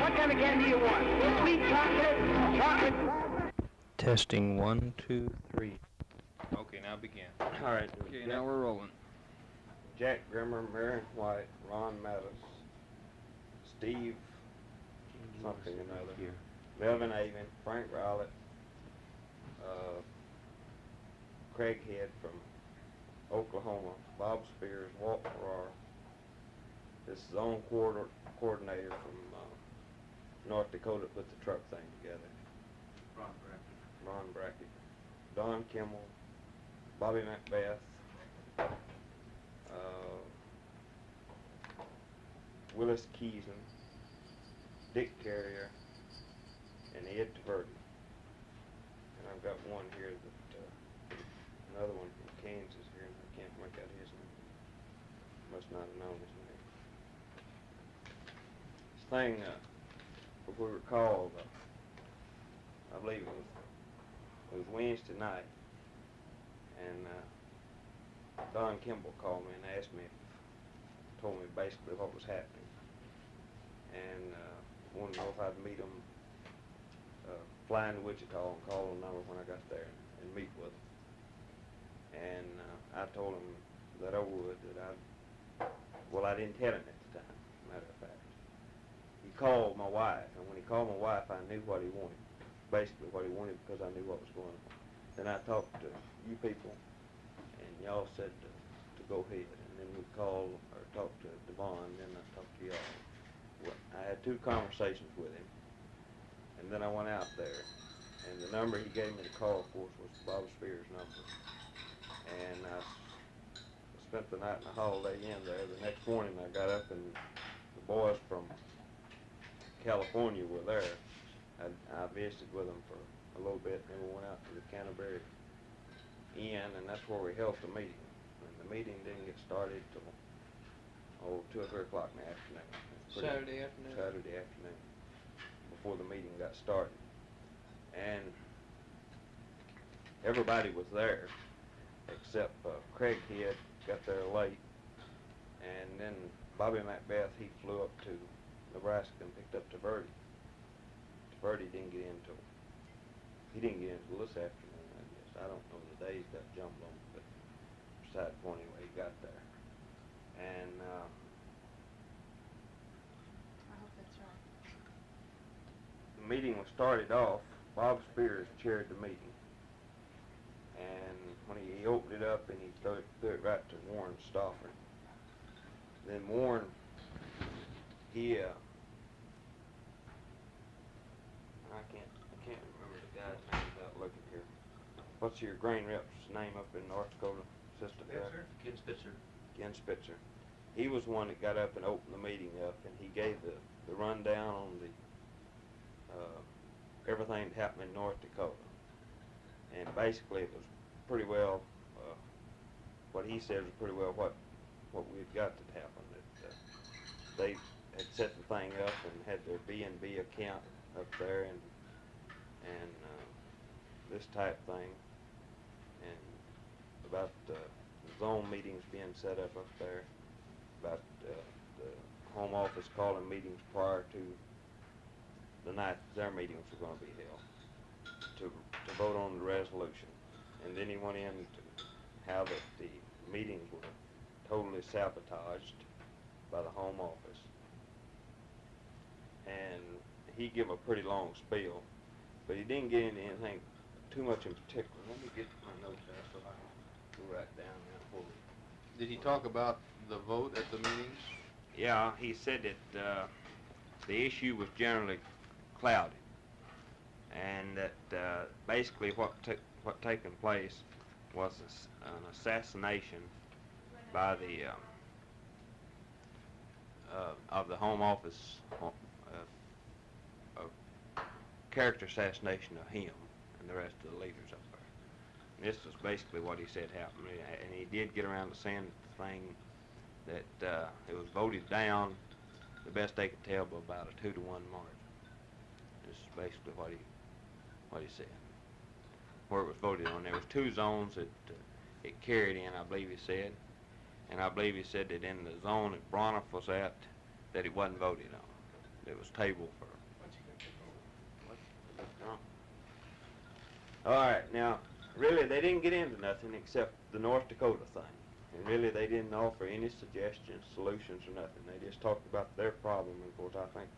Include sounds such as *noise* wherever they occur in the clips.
What kind of candy do you want? Sweet chocolate, chocolate. Testing one, two, three. Okay, now begin. All right. Okay, now we're rolling. Jack Grimmer, Marion White, Ron Mattis, Steve something or another, Melvin Avon, Frank Rowlett, uh, Craig Head from Oklahoma, Bob Spears, Walt Farrar, this zone coordinator, coordinator from North Dakota put the truck thing together. Ron Brackett. Ron Brackett, Don Kimball, Bobby Macbeth, uh, Willis Keeson, Dick Carrier, and Ed Taverty. And I've got one here that, uh, another one from Kansas here, and I can't make out his name. Must not have known his name. This thing, uh, we recall, uh, I believe it was, it was Wednesday night, and, uh, Don Kimball called me and asked me, told me basically what was happening. And, uh, wanted to know if I'd meet him, uh, fly into Wichita and call the number when I got there and meet with him. And, uh, I told him that I would, that I, well, I didn't tell him at the time, matter of fact. Called my wife, and when he called my wife, I knew what he wanted, basically what he wanted because I knew what was going on. Then I talked to you people, and y'all said to, to go ahead, and then we called, or talked to Devon, and then I talked to y'all. Well, I had two conversations with him, and then I went out there, and the number he gave me to call, of course, was Bob Spears' number. And I spent the night in the Holiday Inn there. The next morning, I got up, and the boys from California were there. I, I visited with them for a little bit, and then we went out to the Canterbury Inn, and that's where we held the meeting. And the meeting didn't get started till, oh, two or three o'clock in the afternoon. It was pretty- Saturday afternoon. Saturday afternoon, before the meeting got started. And everybody was there, except uh, Craig Head got there late. And then Bobby Macbeth, he flew up to Nebraska and picked up Taverty. Taverty didn't get into till, he didn't get into this afternoon, I guess. I don't know the days got jumbled on, but beside the point anyway, he got there. And, uh, I hope that's right. the meeting was started off, Bob Spears chaired the meeting. And when he opened it up and he threw it, threw it right to Warren Stauffer. Then Warren, he, uh, I can't, I can't remember the guy's name without looking here. What's your grain rep's name up in North Dakota, Assistant Director? Ken Spitzer. Ken Spitzer. He was the one that got up and opened the meeting up, and he gave the, the rundown on the, uh, everything that happened in North Dakota. And basically, it was pretty well, uh, what he said was pretty well what, what we'd got to happen. That, uh, they had set the thing up and had their B and B account up there and, and, uh, this type thing. About, uh, the zone meetings being set up up there, about, uh, the home office calling meetings prior to the night their meetings were gonna be held, to, to vote on the resolution. And then he went into how that the meetings were totally sabotaged by the home office. And he gave a pretty long spiel, but he didn't get into anything too much in particular. Let me get my notes out so I can write down now for. Did he talk about the vote at the meetings? Yeah, he said that uh, the issue was generally clouded, and that uh, basically what took what taken place was ass- an assassination by the um, uh, of the Home Office, uh, a character assassination of him and the rest of the leaders up there. And this was basically what he said happened, and he did get around to saying the thing that uh, it was voted down, the best they could tell, by about a two to one margin. This is basically what he what he said. Where it was voted on, there was two zones that uh, it carried in, I believe he said, and I believe he said that in the zone that Bronoff was at, that it wasn't voted on. It was tabled for. All right, now really, they didn't get into nothing except the North Dakota thing. And really, they didn't offer any suggestions, solutions, or nothing. They just talked about their problem. And of course, I think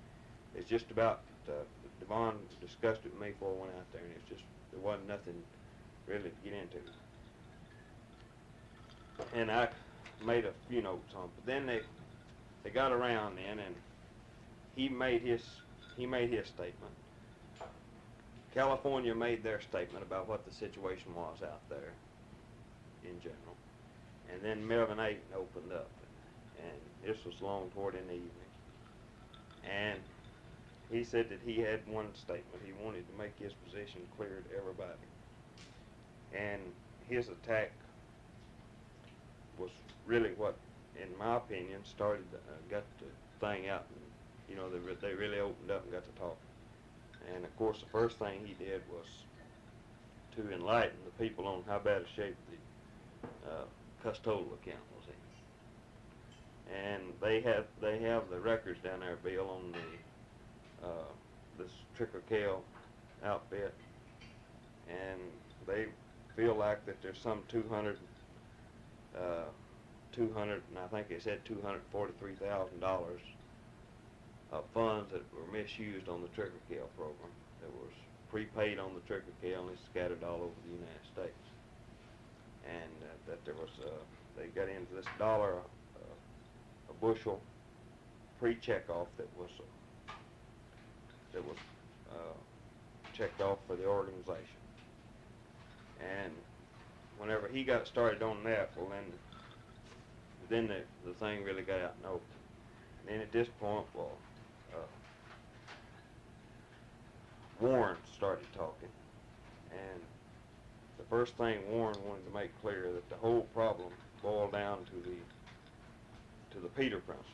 it's just about, uh, Devon discussed it with me before I went out there, and it's just, there wasn't nothing really to get into. And I made a few notes on, but then they, they got around then, and he made his, he made his statement. California made their statement about what the situation was out there in general. And then Melvin Ayton opened up, and this was long toward in the evening. And he said that he had one statement. He wanted to make his position clear to everybody. And his attack was really what, in my opinion, started, uh, got the thing out. And, you know, they, re- they really opened up and got to talking. And of course, the first thing he did was to enlighten the people on how bad a shape the uh, custodial account was in. And they have they have the records down there, Bill, on the uh, this Tricker Kale outfit, and they feel like that there's some 200, uh, 200, and I think they said 243 thousand dollars of funds that were misused on the Tricker kill program. That was prepaid on the Tricker kill and it's scattered all over the United States. And uh, that there was, uh, they got into this dollar uh, a bushel pre-checkoff that was, uh, that was uh, checked off for the organization. And whenever he got started on that, well then, then the, the thing really got out in open. And then at this point, well, uh, Warren started talking, and the first thing Warren wanted to make clear that the whole problem boiled down to the to the Peter principle,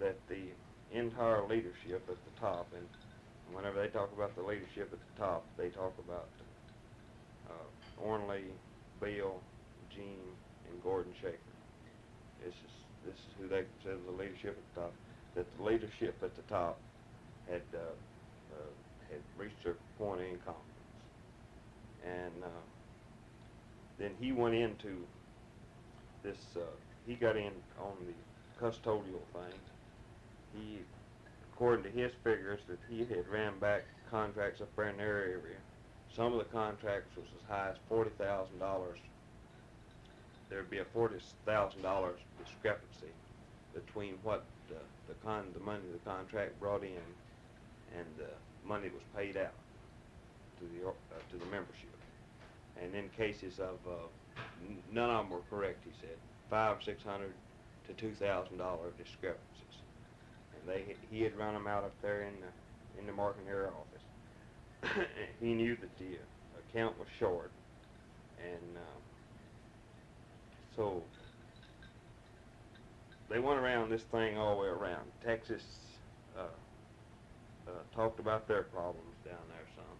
that the entire leadership at the top, and whenever they talk about the leadership at the top, they talk about uh, Ornley, Bill, Gene, and Gordon Shaker. This is this is who they consider the leadership at the top. That the leadership at the top had uh, had reached their point of incompetence, and uh, then he went into this. Uh, he got in on the custodial thing. He, according to his figures, that he had ran back contracts up there in their area. Some of the contracts was as high as forty thousand dollars. There'd be a forty thousand dollars discrepancy between what uh, the con the money the contract brought in and the money was paid out to the uh, to the membership. And in cases of uh, none of them were correct, he said five six hundred to two thousand dollar discrepancies, and they he had run them out up there in the in the market area office. *coughs* he knew that the account was short, and uh, so they went around this thing all the way around. Texas uh, talked about their problems down there some,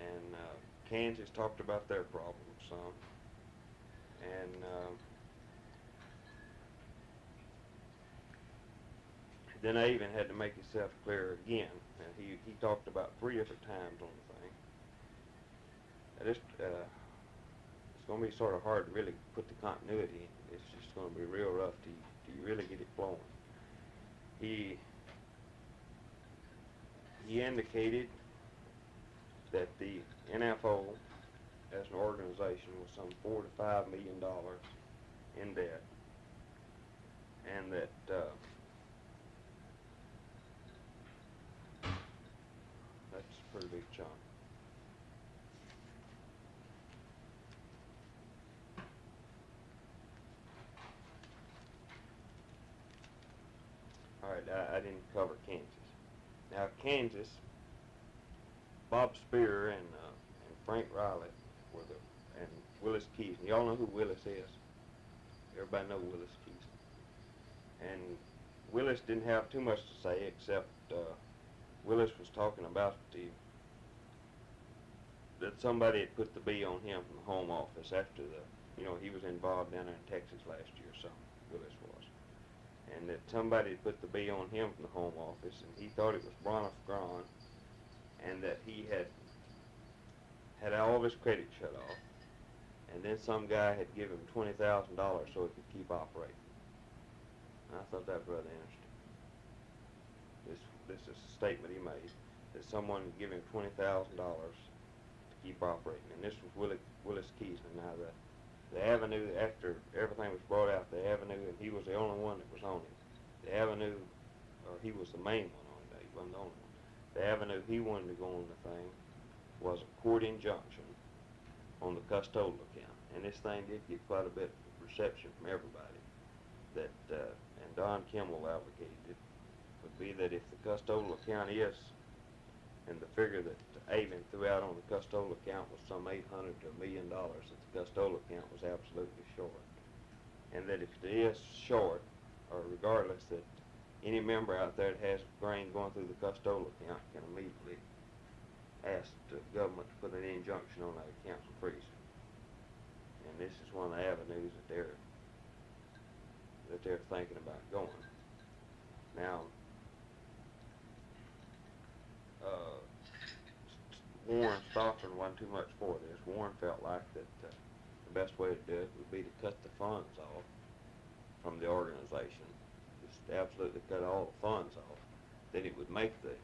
and uh, Kansas talked about their problems some, and uh, then I even had to make himself clear again, and he he talked about three different times on the thing. I just uh, it's going to be sort of hard to really put the continuity. It's just going to be real rough to to really get it flowing. He he indicated that the NFO as an organization was some four to five million dollars in debt, and that uh, that's a pretty big chunk. All right, I, I didn't cover Kansas. Now Kansas, Bob Spear and uh, and Frank Riley were the and Willis Keys. And y'all know who Willis is. Everybody know Willis Keys. And Willis didn't have too much to say except uh, Willis was talking about the that somebody had put the B on him from the home office after the you know he was involved down there in Texas last year. So Willis was and that somebody had put the B on him from the home office, and he thought it was Broniff Gron, and that he had had all of his credit shut off, and then some guy had given him twenty thousand dollars so he could keep operating. And I thought that was rather interesting. This this is a statement he made that someone had given him twenty thousand dollars to keep operating, and this was Willie, Willis Keesler. Now the the avenue after everything was brought out, the avenue, and he was the only one that was on it. The avenue, or he was the main one on it. He wasn't the only one. The avenue he wanted to go on the thing was a court injunction on the custodial account, and this thing did get quite a bit of reception from everybody. That uh, and Don Kimball advocated it would be that if the custodial account is, and the figure that Avon threw out on the custodial account was some eight hundred to a million dollars, that the custodial account was absolutely short, and that if it is short, or regardless, that any member out there that has grain going through the custodial account can immediately ask the government to put an injunction on that account and freeze it. And this is one of the avenues that they're that they're thinking about going. Now, uh, Warren Stockton wasn't too much for this. Warren felt like that uh, the best way to do it would be to cut the funds off from the organization. Just absolutely cut all the funds off. Then it would make the,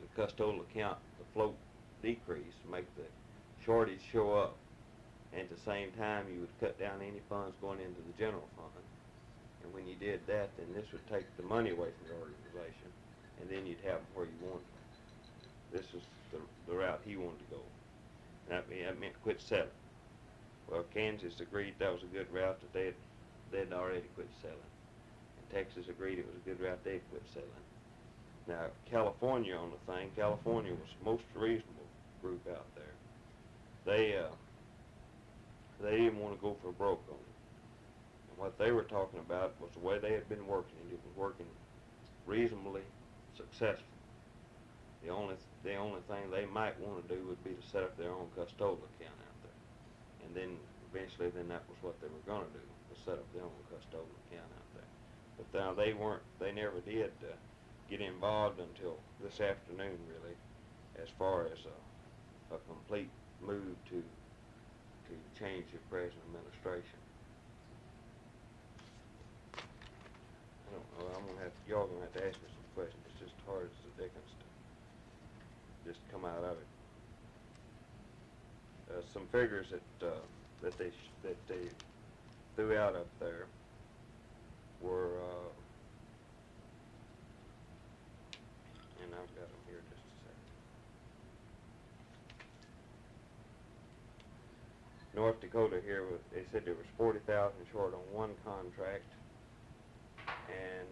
the custodial account, the float decrease, make the shortage show up. And at the same time, you would cut down any funds going into the general fund. And when you did that, then this would take the money away from the organization, and then you'd have where you wanted. This was the, the route he wanted to go. And that, that meant quit selling. Well, Kansas agreed that was a good route that they had, they'd already quit selling. And Texas agreed it was a good route they'd quit selling. Now, California on the thing, California was the most reasonable group out there. They, uh, they didn't want to go for broke on it. And what they were talking about was the way they had been working, and it was working reasonably successful. The only the only thing they might want to do would be to set up their own custodial account out there, and then eventually, then that was what they were going to do, was set up their own custodial account out there. But now they weren't, they never did uh, get involved until this afternoon, really, as far as a, a complete move to to change the present administration. I don't know. I'm gonna have y'all gonna have to ask me some questions. It's just hard as the dickens just come out of it. Uh, some figures that uh, that they that they threw out up there were, uh, and I've got them here just a second. North Dakota here, they said there was forty thousand short on one contract, and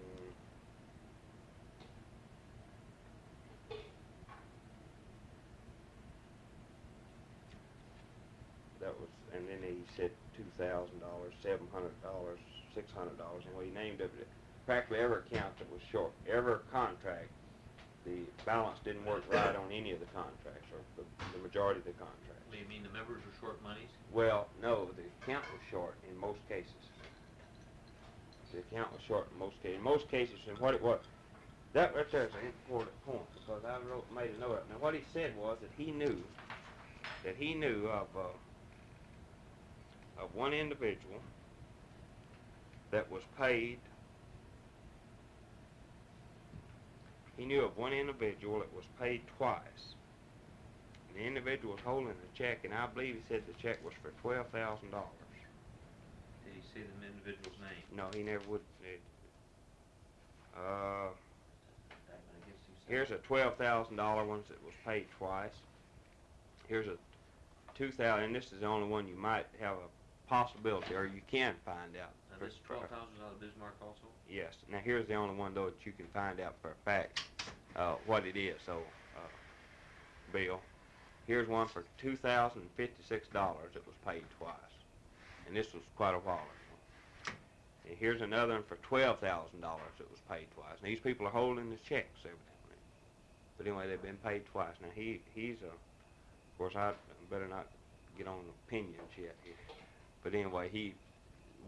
that was, and then he said two thousand dollars, seven hundred dollars, six hundred dollars, and he named it, practically every account that was short, every contract, the balance didn't work right on any of the contracts, or the, the majority of the contracts. Do you mean the members were short monies? Well, no, the account was short in most cases. The account was short in most cases. In most cases, and what it was, that right there is an important point because I wrote, made a note of it. Now, what he said was that he knew, that he knew of, uh, of one individual that was paid. He knew of one individual that was paid twice. The individual was holding a check, and I believe he said the check was for twelve thousand dollars. Did he say the individual's name? No, he never would. It, uh, I guess he said. here's a twelve thousand dollar one that was paid twice. Here's a two thousand, and this is the only one you might have a possibility, or you can find out. Now, this twelve thousand dollar Bismarck also? Yes. Now here's the only one though that you can find out for a fact uh, what it is. So, uh, Bill, here's one for two thousand fifty-six dollars that was paid twice, and this was quite a while ago. And here's another one for twelve thousand dollars that was paid twice. And these people are holding the checks evidently. But anyway, they've been paid twice. Now he he's a, of course I better not get on opinions yet here. But anyway, he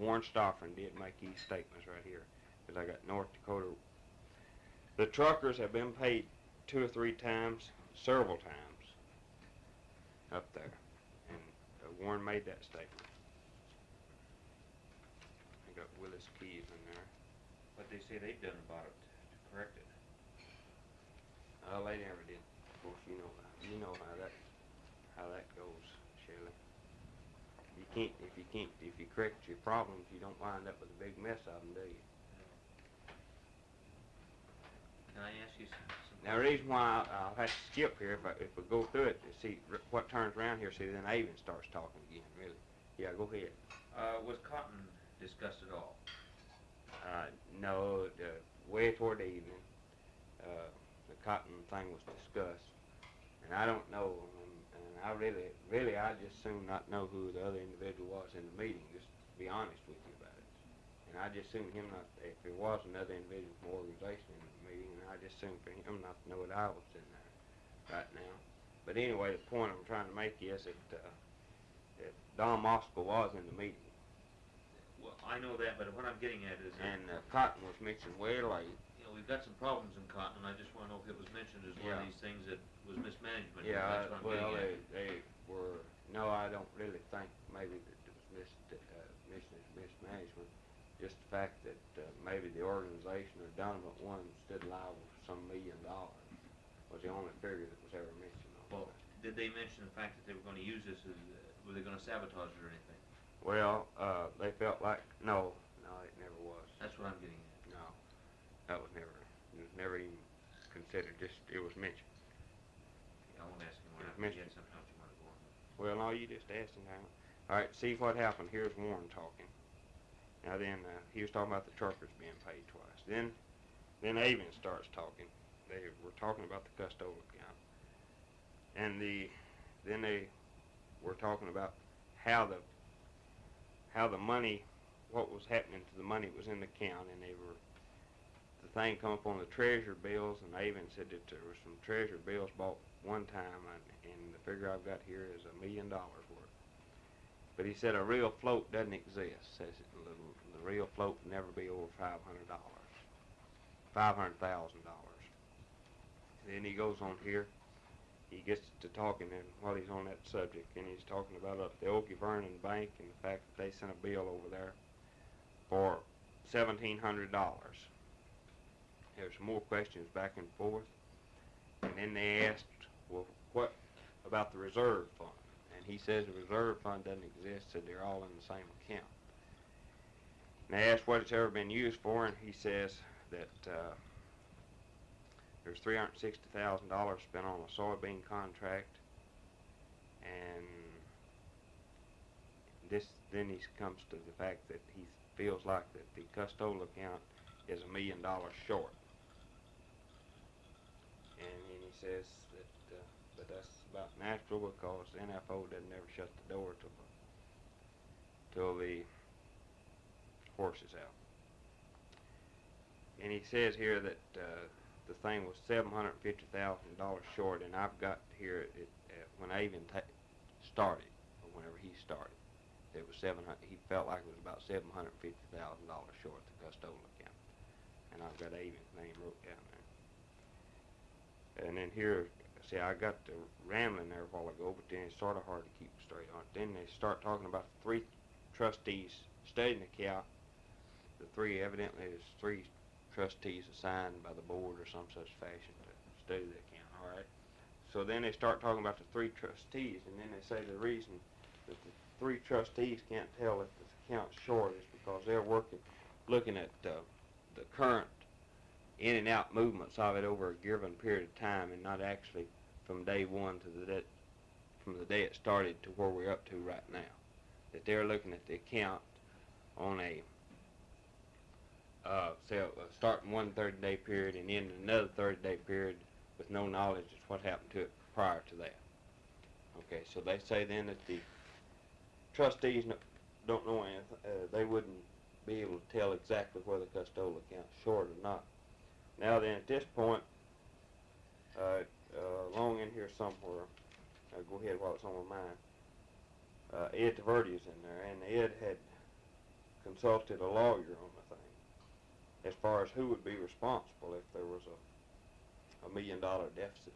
Warren Stoffern did make these statements right here. Because I got North Dakota. The truckers have been paid two or three times, several times. up there. And uh, Warren made that statement. I got Willis Keys in there. What they say they've done about it to correct it. Uh, they never did. Of course, you know, you know that, how that goes, Shelley. You can't, if you can't, if you correct your problems, you don't wind up with a big mess of them, do you? Can I ask you some? some Now, the reason why I'll have to skip here, if I, if we go through it, to see r- what turns around here, see, then Avon starts talking again, really. Yeah, go ahead. Uh, was cotton discussed at all? Uh, no, uh, way toward the evening, uh, the cotton thing was discussed, and I don't know, and, and I really, really, I just soon not know who the other individual was in the meeting, just to be honest with you about it. And I just soon him not, if there was another individual from organization in the meeting, and I just soon for him not to know that I was in there right now. But anyway, the point I'm trying to make is that, uh, that Don Moscow was in the meeting. Well, I know that, but what I'm getting at is, that, And uh, Cotton was mentioned way late. Know, we've got some problems in cotton, I just wanna know if it was mentioned as one Yeah. of these things that was mismanagement. Yeah, That's what I'm well, getting they, at. they were, no, I don't really think maybe that it was mis, uh, mis, mismanagement. Just the fact that, uh, maybe the organization or Donovan one stood liable for some million dollars was the only figure that was ever mentioned on Well, that. did they mention the fact that they were gonna use this as, uh, were they gonna sabotage it or anything? Well, uh, they felt like, no, no, it never was. That's what I'm getting that was never, it was never even considered, just, it was mentioned. I won't ask him, I Mr. you had something else you wanna go on. Well, no, you just asked him how. All right, see what happened. Here's Warren talking. Now then, uh, he was talking about the truckers being paid twice. Then, then Avon starts talking. They were talking about the custodial account, and the, then they were talking about how the, how the money, what was happening to the money was in the account, and they were, the thing come up on the treasurer bills, and Avon said that there was some treasurer bills bought one time, and, and the figure I've got here is a million dollars worth. But he said a real float doesn't exist. Says it, the, the real float will never be over five hundred dollars, five hundred thousand dollars. Then he goes on here. He gets to talking, and while he's on that subject, and he's talking about uh, the Okie Vernon Bank and the fact that they sent a bill over there for seventeen hundred dollars. There's some more questions back and forth, and then they asked, well, what about the reserve fund? And he says the reserve fund doesn't exist, so they're all in the same account. And they asked what it's ever been used for, and he says that uh, there's three hundred sixty thousand dollars spent on a soybean contract, and this then he comes to the fact that he feels like that the custodial account is a million dollars short. And then he says that, uh, but that's about natural because the NFO doesn't ever shut the door till the, till the horse is out. And he says here that, uh, the thing was seven hundred fifty thousand dollars short, and I've got here it, uh, when Avon ta- started, or whenever he started, it was seven hundred. He felt like it was about seven hundred fifty thousand dollars short the custodial account, and I've got Avon's name wrote down there. And then here, see, I got the rambling there a while ago, but then it's sort of hard to keep straight on. Then they start talking about three trustees studying the account. The three, evidently, there's three trustees assigned by the board or some such fashion to study the account, all right? So then they start talking about the three trustees, and then they say the reason that the three trustees can't tell if the account's short is because they're working, looking at uh, the current in and out movements of it over a given period of time and not actually from day one to the day, from the day it started to where we're up to right now. That they're looking at the account on a uh, say, uh, starting one 30 day period and ending another 30 day period with no knowledge of what happened to it prior to that. Okay, so they say then that the trustees no, don't know anything, uh, they wouldn't be able to tell exactly whether the custodial account's short or not. Now then, at this point, uh, uh, along in here somewhere, uh, go ahead while it's on my mind, uh, Ed Taverty is in there, and Ed had consulted a lawyer on the thing as far as who would be responsible if there was a, a million dollar deficit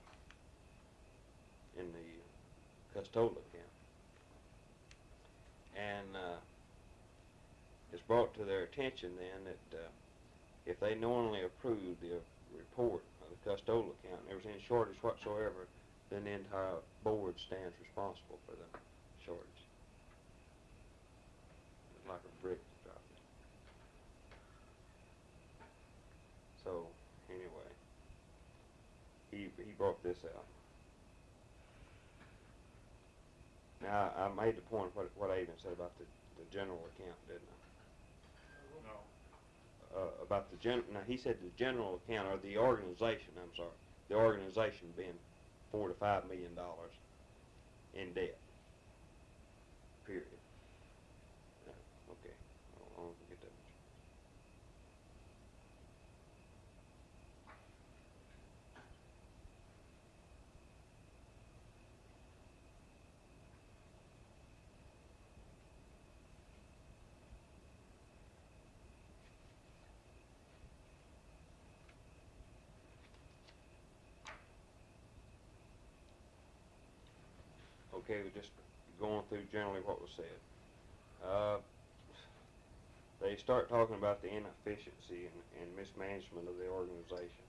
in the custodial account. And uh, it's brought to their attention then that uh, if they knowingly approve the report of the custodial account and there was any shortage whatsoever, then the entire board stands responsible for the shortage. It's like a brick dropped. So anyway, he he brought this out. Now I made the point what what Avon said about the the general account, didn't I? Uh, about the gen, now, he said the general account, or the organization, I'm sorry, the organization being four to five million dollars in debt. Period. Yeah, okay, I'll, I'll get that. Okay, we're just going through generally what was said. Uh, they start talking about the inefficiency and, and mismanagement of the organization.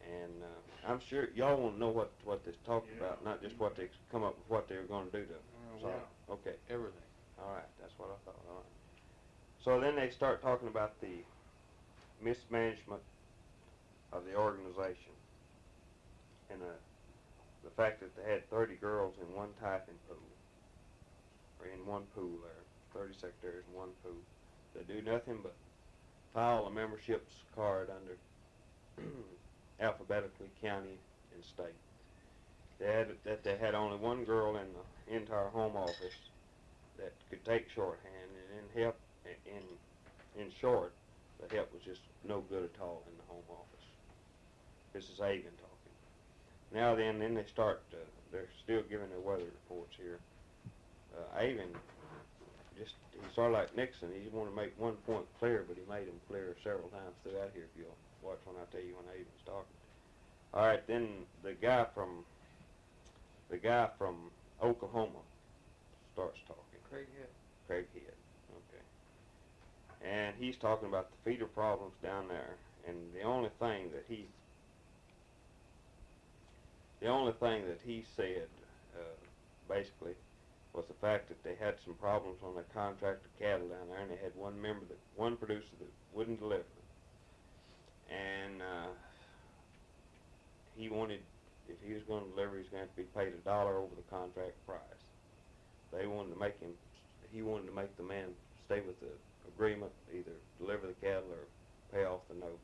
And uh, I'm sure y'all want to know what what this talked Yeah. about, not just what they come up with what they were going to do to Uh, solve. yeah. Okay, Everything. all right, that's what I thought. All right. So then they start talking about the mismanagement of the organization and uh, the fact that they had 30 girls in one typing pool, or in one pool there, 30 secretaries in one pool. They do nothing but file a memberships card under *clears throat* alphabetically county and state. They had that they had only one girl in the entire home office that could take shorthand, and in help in in short, the help was just no good at all in the home office. This is Avon. Now then, then they start. Uh, they're still giving their weather reports here. Uh, Avon just he's sort of like Nixon. He wanted to make one point clear, but he made them clear several times throughout here. If you'll watch when I tell you when Avon's talking. All right, then the guy from the guy from Oklahoma starts talking. Craig Head. Craig Head. Okay. And he's talking about the feeder problems down there, and the only thing that he, the only thing that he said, uh, basically, was the fact that they had some problems on their contracted cattle down there, and they had one member that, one producer that wouldn't deliver. And uh, he wanted, if he was going to deliver, he was going to to be paid a dollar over the contract price. They wanted to make him he wanted to make the man stay with the agreement, either deliver the cattle or pay off the note.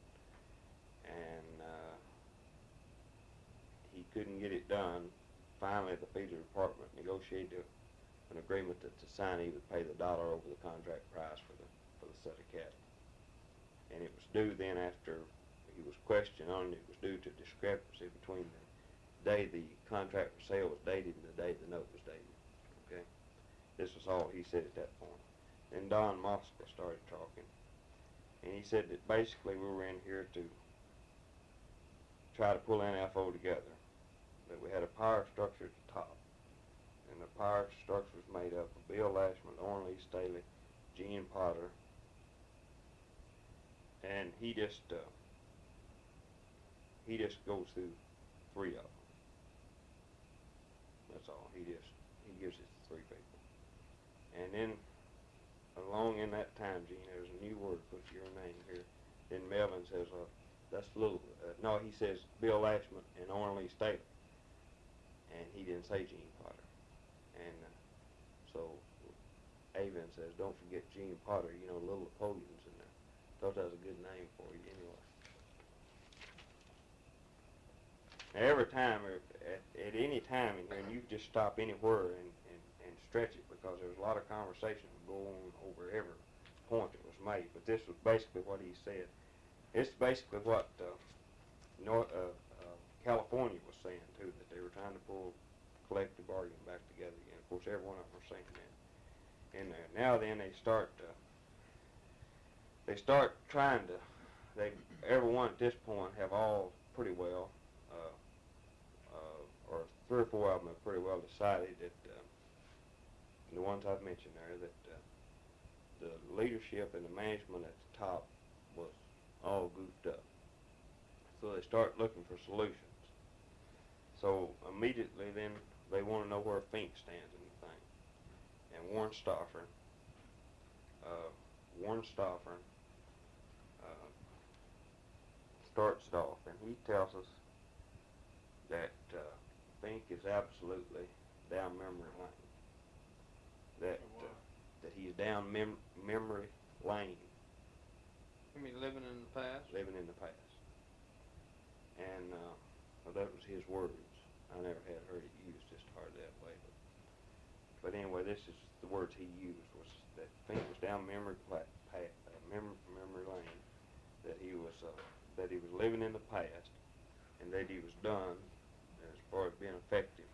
And uh, couldn't get it done. Finally, the feeder department negotiated an agreement that the signee would pay the dollar over the contract price for the for the set of cattle. And it was due then after he was questioned on it. It was due to discrepancy between the day the contract for sale was dated and the day the note was dated. Okay. This was all he said at that point. Then Don Mosca started talking. And he said that basically we were in here to try to pull NFO together. That we had a power structure at the top. And the power structure was made up of Bill Lashman, Orrin Lee Staley, Gene Potter. And he just, uh, he just goes through three of them. That's all. He just, he gives it to three people. And then, along in that time, Gene, there's a new word put your name here. Then Melvin says, uh, that's a little, uh, no, he says Bill Ashman and Orrin Staley. And he didn't say Gene Potter. And uh, so Avon says, don't forget Gene Potter, you know, little Napoleon's in there. Thought that was a good name for you anyway. Every time, or at, at any time in here, and you just stop anywhere and, and, and stretch it because there's a lot of conversation going on over every point that was made. But this was basically what he said. It's basically what uh, North, uh, California was saying too, that they were trying to pull collective bargaining back together again. Of course, every one of them are saying that And there. Now then, they start. Uh, they start trying to. They everyone at this point have all pretty well, uh, uh, or three or four of them have pretty well decided that, uh, the ones I've mentioned there, that, uh, the leadership and the management at the top was all goofed up. So they start looking for solutions. So immediately then, they wanna know where Fink stands in the thing. And Warren Stoffern, uh, Warren Stoffern, uh, starts it off, and he tells us that, uh, Fink is absolutely down memory lane. That, uh, that he's down mem- memory lane, You mean living in the past? living in the past. And, uh, well, that was his words. I never had heard it used just hard that way, but, but anyway, this is the words he used was that Fink was down memory pla- pa- uh, memory, memory lane, that he was, uh, that he was living in the past, and that he was done as far as being effective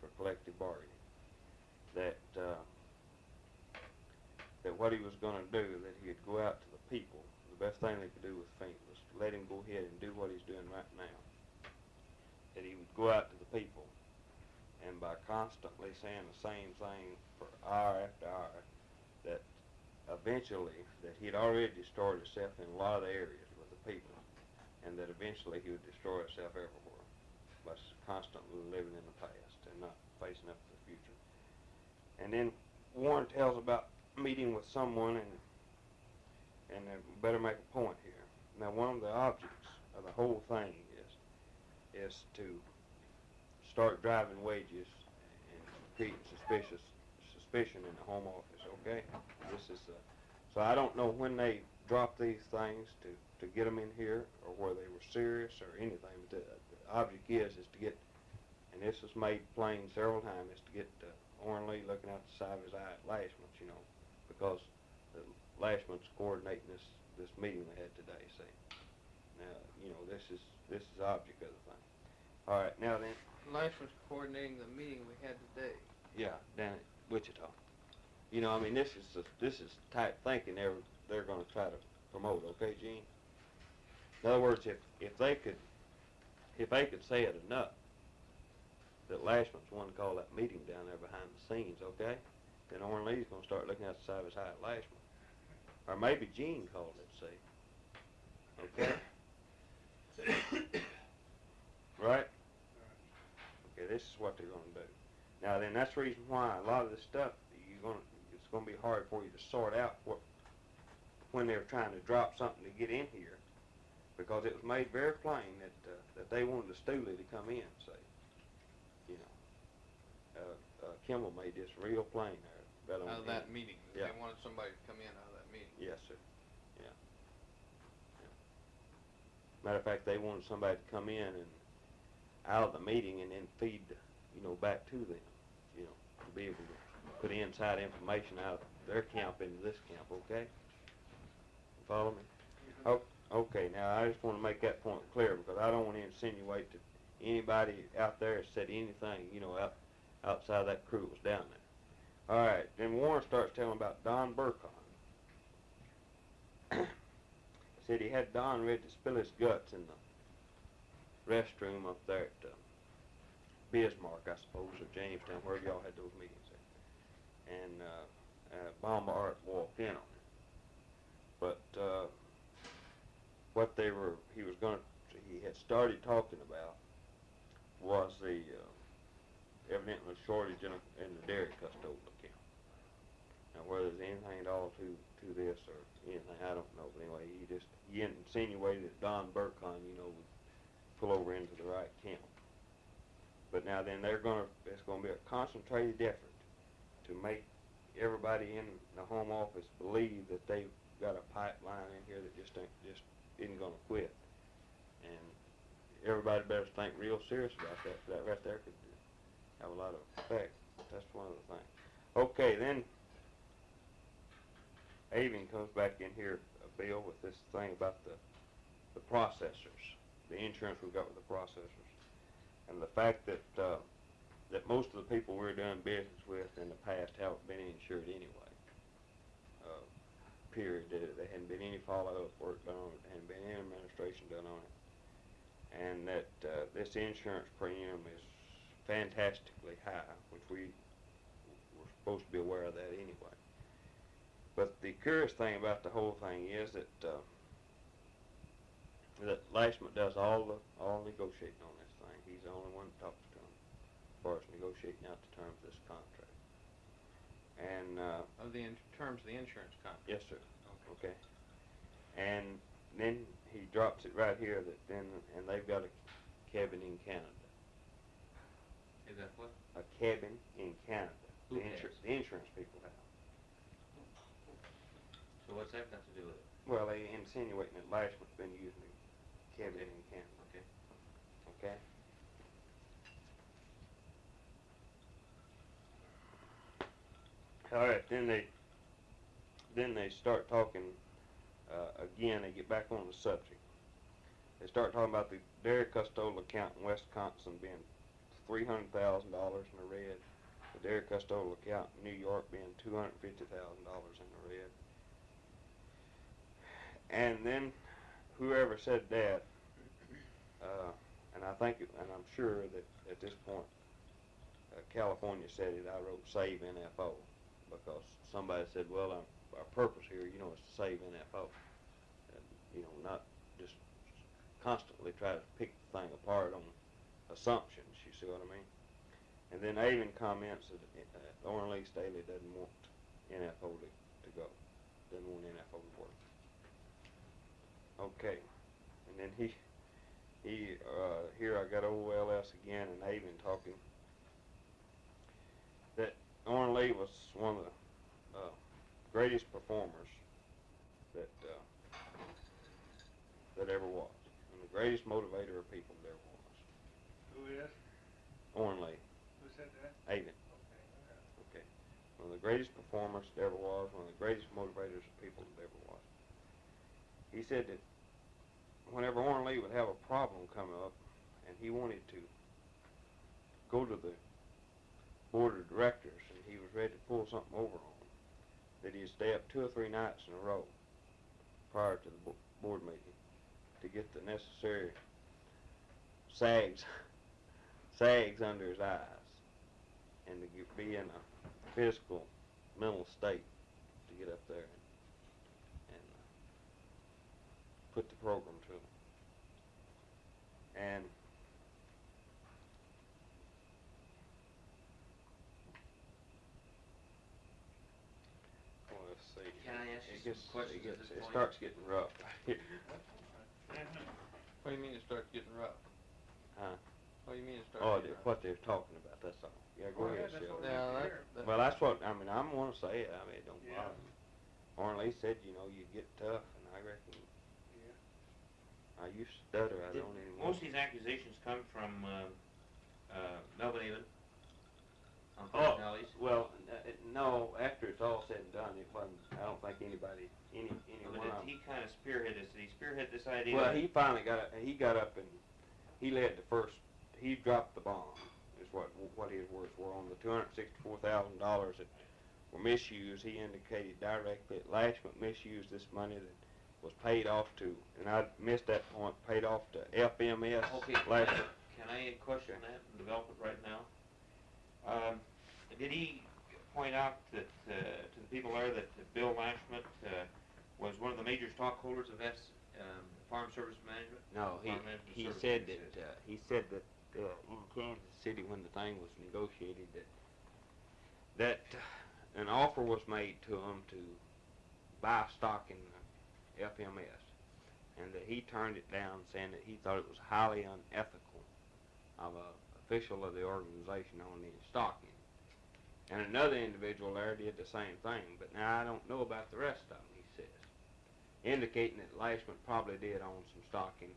for collective bargaining. That, uh, that what he was gonna do, that he'd go out to the people, the best thing they could do with Fink was to let him go ahead and do what he's doing right now. That he would go out to the people, and by constantly saying the same thing for hour after hour, that eventually, that he'd already destroyed himself in a lot of areas with the people, and that eventually he would destroy himself everywhere by constantly living in the past and not facing up to the future. And then Warren tells about meeting with someone and and uh, better make a point here. Now, one of the objects of the whole thing is to start driving wages and creating suspicious suspicion in the home office. Okay, this is uh, so I don't know when they dropped these things to to get them in here or whether they were serious or anything. But the, the object is is to get, and this was made plain several times, is to get uh, Orrin Lee looking out the side of his eye at Lashman's, you know, because the Lashman's coordinating this this meeting they had today. See, now you know this is this is the object of the thing. All right, now then, Lash was coordinating the meeting we had today. yeah, down at Wichita. You know, I mean, this is the, this is type thinking they're they're going to try to promote. Okay, Gene. In other words, if if they could if they could say it enough that Lashman's one to call that meeting down there behind the scenes, okay, then Orrin Lee's going to start looking out the side of his eye at Lashman, or maybe Gene called it. See, okay, *coughs* right? Okay, this is what they're going to do. Now then, that's the reason why a lot of this stuff you're going to it's going to be hard for you to sort out what when they're trying to drop something to get in here, because it was made very plain that uh, that they wanted the Stooley to come in. Say, you know, uh, uh, Kimball made this real plain there. Out of that end. meeting. Yeah. They wanted somebody to come in out of that meeting. Yes, sir. Yeah. yeah. Matter of fact, they wanted somebody to come in and out of the meeting and then feed, you know, back to them, you know, to be able to put inside information out of their camp into this camp, okay? Follow me? Oh, okay, now I just want to make that point clear because I don't want to insinuate that anybody out there said anything, you know, out, outside that crew was down there. All right, then Warren starts telling about Don Burkon. *coughs* Said he had Don ready to spill his guts in the restroom up there at uh, Bismarck, I suppose, or Jamestown, wherever y'all had those meetings at. And uh, uh, Baumart walked in on him. But uh, what they were, he was going to, he had started talking about was the uh, evidently shortage in, a, in the dairy custodial account. Now, whether there's anything at all to to this or anything, I don't know. But anyway, he just he insinuated that Don Burkon, you know, would pull over into the right camp. But now then, they're gonna it's gonna be a concentrated effort to make everybody in the home office believe that they've got a pipeline in here that just ain't just isn't gonna quit. And everybody better think real serious about that. That right there could have a lot of effect. That's one of the things. Okay, then Avon comes back in here, uh, Bill, with this thing about the the processors, the insurance we've got with the processors, and the fact that uh, that most of the people we're doing business with in the past haven't been insured anyway. Uh, period. There, there hadn't been any follow-up work done on it, hadn't been any administration done on it, and that uh, this insurance premium is fantastically high, which we were supposed to be aware of that anyway. But the curious thing about the whole thing is that uh, that Lashman does all the all negotiating on this thing. He's the only one that talks to him as far as negotiating out the terms of this contract. And uh, Of the in- terms of the insurance contract. yes, sir. Okay. And then he drops it right here that then and they've got a cabin in Canada. Is that what? A cabin in Canada. Who the, insur- the insurance people have. So what's that got to do with it? Well, they insinuating that Lashman's been using in Canada. Okay. Okay. All right, then they, then they start talking, uh, again, they get back on the subject. They start talking about the dairy custodial account in Wisconsin being three hundred thousand dollars in the red. The dairy custodial account in New York being two hundred fifty thousand dollars in the red. And then whoever said that, uh, and I think, and I'm sure that at this point, uh, California said it, I wrote save NFO, because somebody said, well, our, our purpose here, you know, is to save NFO. And, you know, not just constantly try to pick the thing apart on assumptions, you see what I mean? And then Avon comments that, uh, Oren Lee Staley doesn't want NFO to, to go, doesn't want NFO to work. Okay, and then he, he, uh, here I got OLS again and Avon talking that Oren Lee was one of the, uh, greatest performers that, uh, that ever was, and the greatest motivator of people there was. Who is? Oren Lee, Who said that? Avon, Okay. okay. One of the greatest performers that ever was, one of the greatest motivators of people that ever was. He said that whenever Oren Lee would have a problem come up and he wanted to go to the board of directors and he was ready to pull something over on them, that he'd stay up two or three nights in a row prior to the bo- board meeting to get the necessary sags, *laughs* sags under his eyes and to get, be in a physical, mental state to get up there and, and uh, put the program. And well, let's see. Can I ask you it some gets, questions it at gets, this it point? starts getting rough. *laughs* What do you mean it starts getting rough? Huh? What do you mean it starts oh, getting they- rough? what they're talking about, that's all. Yeah, go oh, Go ahead, ahead, that's Shelley. what Yeah, we that, hear. that, Well, that's what, I mean, I'm gonna say it, I mean, it don't Yeah. bother me. Oren Lee said, you know, you get tough, and I reckon, Yeah. I used to stutter, I don't anymore. Most of these accusations come from, um, uh, Melvin on Oh, personalities. well, uh, no, after it's all said and done, it wasn't, I don't think anybody, any, any But one of he kind of spearhead this, did he spearhead this idea? Well, he finally got, he got up and, he led the first, he dropped the bomb, is what, what his words were, on the two hundred sixty-four thousand dollars that were misused, he indicated directly that Lashman misused this money that was paid off to, and I missed that point, paid off to FMS Okay, can I, can I question that and develop it right now? Um, did he point out that, uh, to the people there that that Bill Lashman, uh, was one of the major stockholders of S, um, Farm Service Management? No, he, Management he said that, uh, he said that, uh, in Kansas City, when the thing was negotiated, that, that uh, an offer was made to him to buy stock in uh, FMS, and that he turned it down, saying that he thought it was highly unethical of a official of the organization owning stock in it. And another individual there did the same thing, but now I don't know about the rest of them, he says indicating that Lashman probably did own some stock in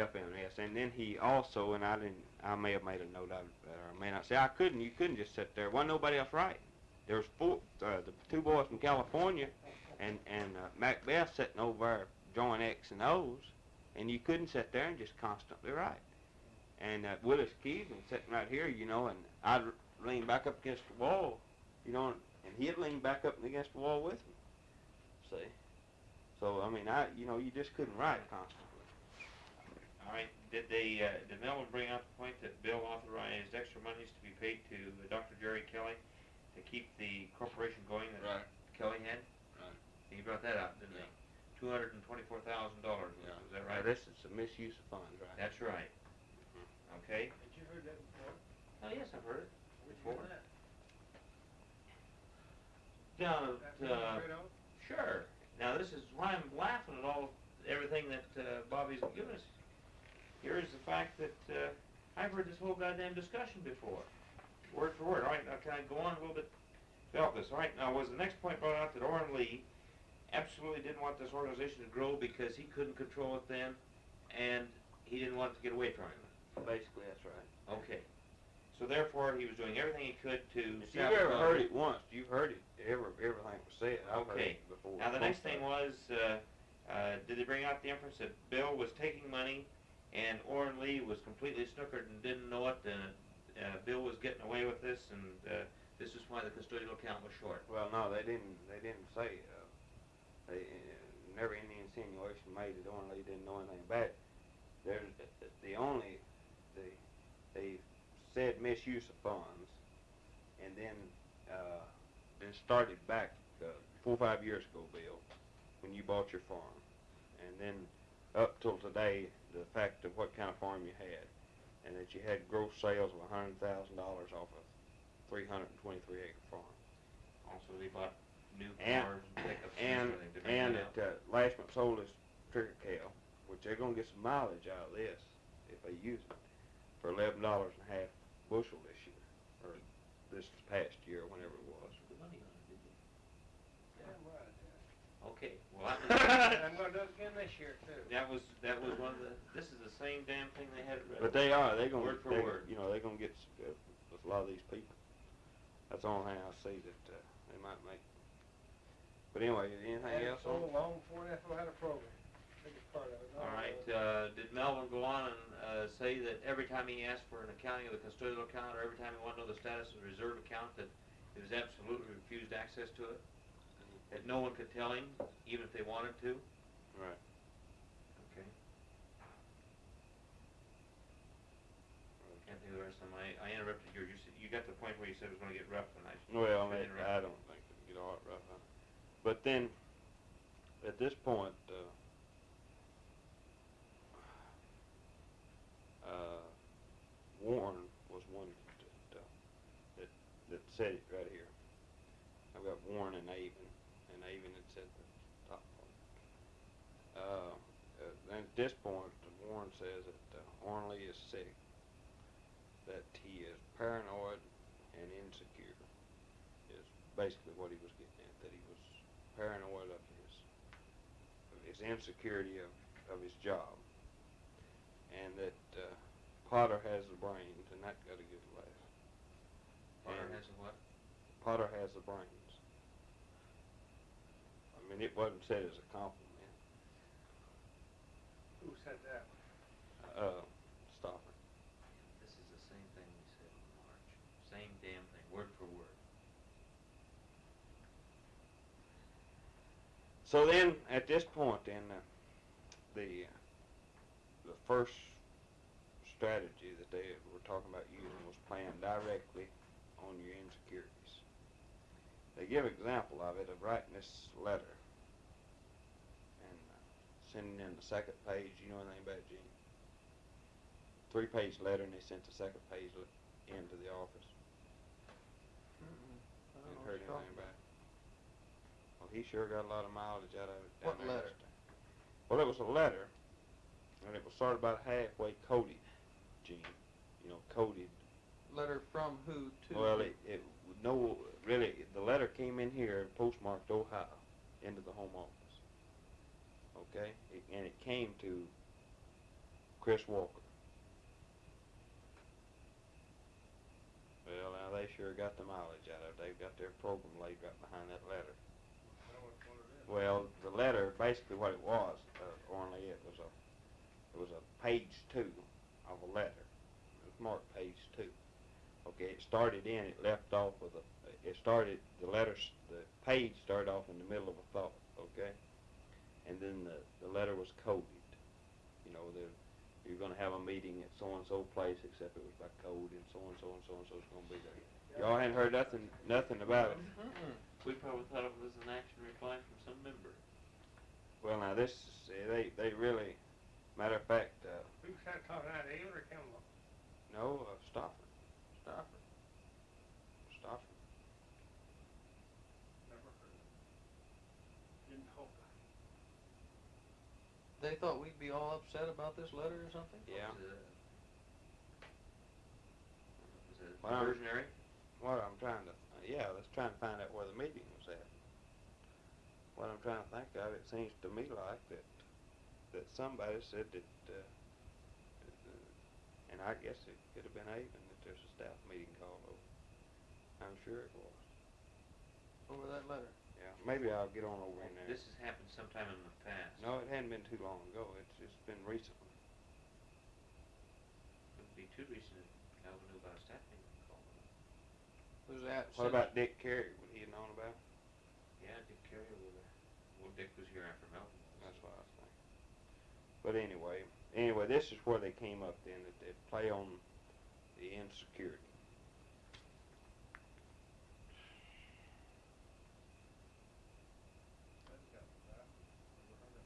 FMS. And then he also, and I didn't, I may have made a note of it, or I may not say, I couldn't, you couldn't just sit there. Wasn't nobody else writing. There was four, uh, the two boys from California and, and uh, Macbeth sitting over there drawing X and O's, and you couldn't sit there and just constantly write. And uh, Willis Keevan sitting right here, you know, and I'd lean back up against the wall, you know, and he'd lean back up against the wall with me. See? So I mean, I you know you just couldn't write constantly. All right, did they, uh, did Melvin bring out the point that Bill authorized extra monies to be paid to Dr. Jerry Kelly to keep the corporation going that Right. Kelly had? Right. He brought that up, didn't Yeah. he? Two hundred and twenty-four thousand dollars, Yeah. is that Now, right? this is a misuse of funds, right? That's right. Okay? Had you heard that before? Oh, yes, I've heard it Where'd you before. hear that? Down That at, uh, straight on? Sure. Now, this is why I'm laughing at all, everything that uh, Bobby's given us. Here is the fact that uh, I've heard this whole goddamn discussion before, word for word. All right, now can I go on a little bit? Develop this. All right, now was the next point brought out that Oren Lee absolutely didn't want this organization to grow because he couldn't control it then, and he didn't want it to get away from him. Basically, that's right. Okay. So therefore, he was doing everything he could to. If you've ever heard it once, you've heard it, every, everything was said. I've heard Okay. it before. Now, the next thing was, uh, uh, did they bring out the inference that Bill was taking money and Oren Lee was completely snookered and didn't know it, and uh, Bill was getting away with this, and uh, this is why the custodial account was short? Well, no, they didn't, they didn't say, uh, never any insinuation made that Oren Lee didn't know anything about it. There's, the only, the, they said misuse of funds, and then, uh, then started back, uh, four or five years ago, Bill, when you bought your farm. And then up till today, the fact of what kind of farm you had, and that you had gross sales of a hundred thousand dollars off a three hundred and twenty-three acre farm. Also, they bought new And- cars and pickups And, and everything to and that that, uh, Lashman sold this trigger cow, which they're gonna get some mileage out of this if they use it, for eleven dollars and a half bushel this year, or this past year, whenever it was. Good money on it, did you? Damn right. Okay, well, *laughs* that And was, I'm gonna do it again this year too. that was, that was one of the, this is the same damn thing they had But they are, they gonna, Word for they- word. you know, they're gonna get, uh, with a lot of these people. That's the only thing I see that, uh, they might make. But anyway, anything Had else on? so long before NFO had a program. Biggest part of it. All No, right, uh, did Melvin go on and, uh, say that every time he asked for an accounting of the custodial account, or every time he wanted to know the status of the reserve account, that he was absolutely refused access to it? That no one could tell him, even if they wanted to? Right. Okay. I Can't think of the rest of them, I, I interrupted you, you said, you got to the point where you said it was gonna get rough, and I. Well, I I, interrupted. I don't think it'll get all that rough on it. But then, at this point, uh, uh, Warren was one that, uh, that, that said it right here. I've got Warren and Avon, and Avon had said the top part. Uh, uh, at this point, Warren says that uh, is sick, that he is paranoid and insecure is basically what he was getting at, that he was paranoid of his, of his insecurity of, of his job. And that, uh, Potter has the brains, and that got a good laugh. Potter And has a what? Potter has the brains. I mean, it wasn't said as a compliment. Who said that? Uh, Stopper. This is the same thing we said in March, same damn thing, word for word. So then, at this point, then uh, the the first strategy that they were talking about using was playing directly on your insecurities. They give an example of it of writing this letter and uh, sending in the second page. You know anything about Gene? Three page letter, and they sent the second page into the office. I don't heard anything about it? He sure got a lot of mileage out of it. down What there letter? Well, it was a letter, and it was sort of about halfway coded, Gene. You know, coded. Letter from who to? Well, it, it no, really, the letter came in here postmarked Ohio into the home office. Okay, it, and it came to Chris Walker. Well, now they sure got the mileage out of it. They've got their program laid right behind that letter. I don't know which one it is. Well, the letter, basically what it was, uh, only it was a, it was a page two of a letter. It was marked page two. Okay, it started in, it left off with a, it started, the letters, the page started off in the middle of a thought, okay? And then the, the letter was coded. You know, you're gonna have a meeting at so-and-so place, except it was by code, and so-and-so and so-and-so's gonna be there. Y'all hadn't heard nothing, nothing about it. Mm-mm. We probably thought it was an action reply from some member. Well, now this, see, they, they really, matter of fact, uh, Who's that talking out, Avon or Kimball? no, uh, Stofford, Stop it. Stofford. Never heard of it. Didn't hope. They thought we'd be all upset about this letter or something? Yeah. Was it, was it Well, diversionary? What I'm trying to, yeah, let's try and find out where the meeting was at. What I'm trying to think of, it seems to me like that, that somebody said that, uh, uh, and I guess it could have been Avon, that there's a staff meeting called over. I'm sure it was. Over that letter? Yeah, maybe I'll get on over in there. This has happened sometime in the past. No, it hadn't been too long ago. It's just been recently. It Wouldn't be too recent if Calvin knew about a staff meeting called. Was that? What about Dick Carey? Would he have known about? it? Yeah, Dick Carey was there. Well, Dick was here after Melvin. was. That's what I was thinking. But anyway, anyway, this is where they came up then, that they play on the insecurity. That's got that. Never heard of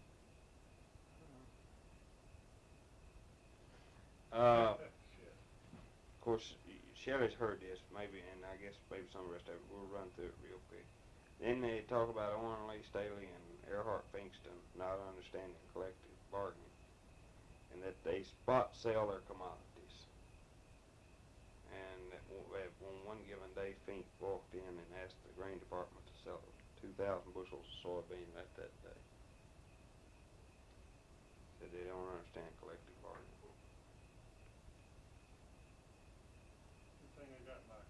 Uh, of course, Shelley's heard this, maybe, and I guess maybe some of the rest of it. We'll run through it real quick. Then they talk about Oren Lee Staley and Earhart Finkston not understanding collective bargaining, and that they spot sell their commodities. And that on one given day, Fink walked in and asked the grain department to sell 2,000 bushels of soybean at that day. Said they don't understand collective bargaining. Good thing they got my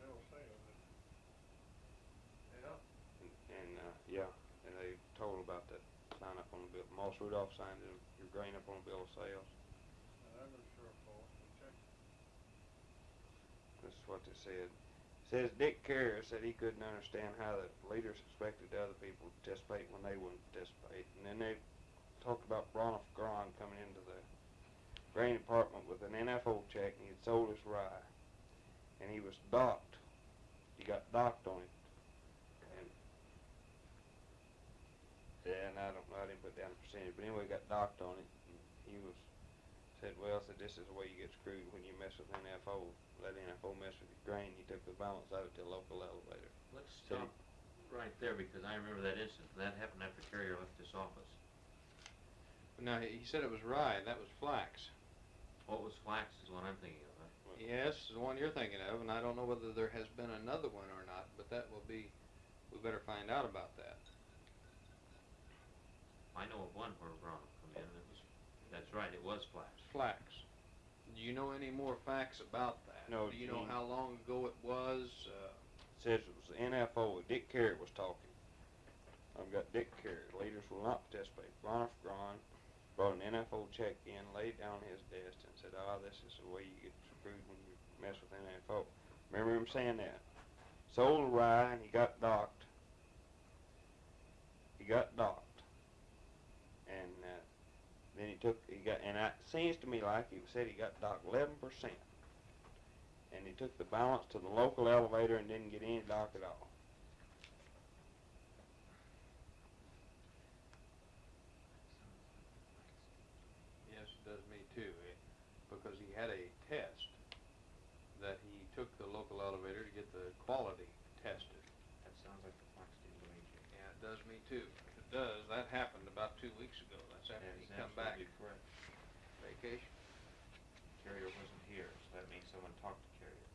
bill of sale. Yeah. And, and uh, yeah, and they told about that sign up on the bill. Moss Rudolph signed it, your grain up on a bill of sales. This is what they said. Says Dick Carrier said he couldn't understand how the leaders expected other people to participate when they wouldn't participate. And then they talked about Broniff Gron coming into the grain department with an NFO check and he had sold his rye. And he was docked. He got docked on it. And yeah, and I don't know, I didn't put down the percentage, but anyway, got docked on it. And he was said, well, said this is the way you get screwed when you mess with NFO. Let NFO mess with your grain. He took the balance out of to the local elevator. Let's stop right there because I remember that incident. That happened after Carrier left this office. No, he said it was rye, that was flax. What was flax is what I'm thinking of. Huh? Yes, the one you're thinking of, and I don't know whether there has been another one or not, but that will be, we better find out about that. I know of one where Ron come in. It was, that's right. It was flax. Flax. Do you know any more facts about that? No, Do you know how long ago it was? Uh, Says it was the NFO. Dick Carrier was talking. I've got Dick Carrier. Leaders will not participate. Broniff Gron brought an NFO check in, laid down his desk, and said, "Ah, this is the way you get screwed when you mess with NFO." Remember him saying that? Sold the rye and he got docked. He got docked, and uh, then he took he got and it seems to me like he said he got docked eleven percent and he took the balance to the local elevator and didn't get any dock at all. yes, it does me too, eh, because he had a test that he took the local elevator to get the quality tested. That sounds like the flax deal to me. Yeah, it does me too. It does, that happened about two weeks ago. That's after That he come back absolutely correct. vacation. Carrier wasn't here, so that means someone talked to Carrier.